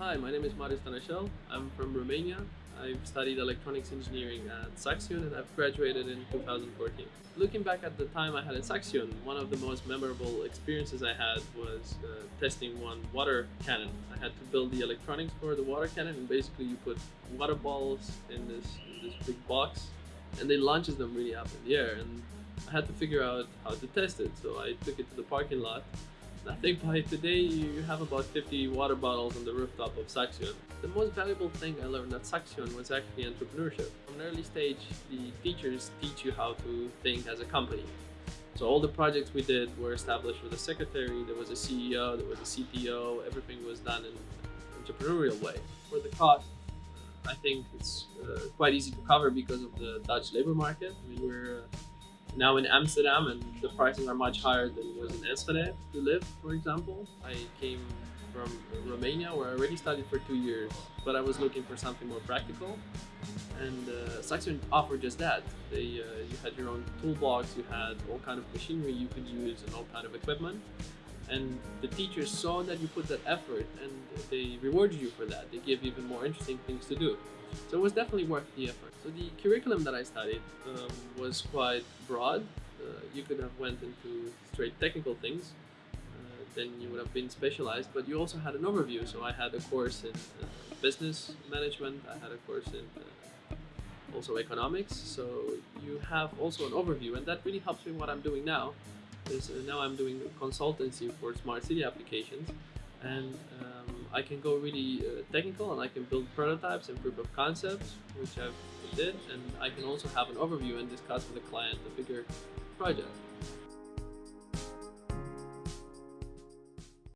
Hi, my name is Marius Tanashel. I'm from Romania. I've studied electronics engineering at Saxion and I've graduated in 2014. Looking back at the time I had at Saxion, one of the most memorable experiences I had was uh, testing one water cannon. I had to build the electronics for the water cannon and basically you put water balls in this, in this big box and they launches them really up in the air and I had to figure out how to test it. So I took it to the parking lot I think by today you have about 50 water bottles on the rooftop of Saxion. The most valuable thing I learned at Saxion was actually entrepreneurship. From an early stage, the teachers teach you how to think as a company. So all the projects we did were established with a secretary, there was a CEO, there was a CTO, everything was done in an entrepreneurial way. For the cost, I think it's uh, quite easy to cover because of the Dutch labor market. I mean, we're uh, now in Amsterdam and the prices are much higher than it was in Enschede to live, for example. I came from Romania where I already studied for two years, but I was looking for something more practical. And uh, Saxion offered just that. They, uh, you had your own toolbox, you had all kind of machinery you could use and all kind of equipment. And the teachers saw that you put that effort and they rewarded you for that. They gave even more interesting things to do. So it was definitely worth the effort. So the curriculum that I studied um, was quite broad. Uh, you could have went into straight technical things, uh, then you would have been specialized, but you also had an overview. So I had a course in uh, business management, I had a course in uh, also economics. So you have also an overview and that really helps me what I'm doing now. Uh, now I'm doing consultancy for smart city applications and um, I can go really uh, technical and I can build prototypes and proof of concepts, which I did, and I can also have an overview and discuss with the client the bigger project.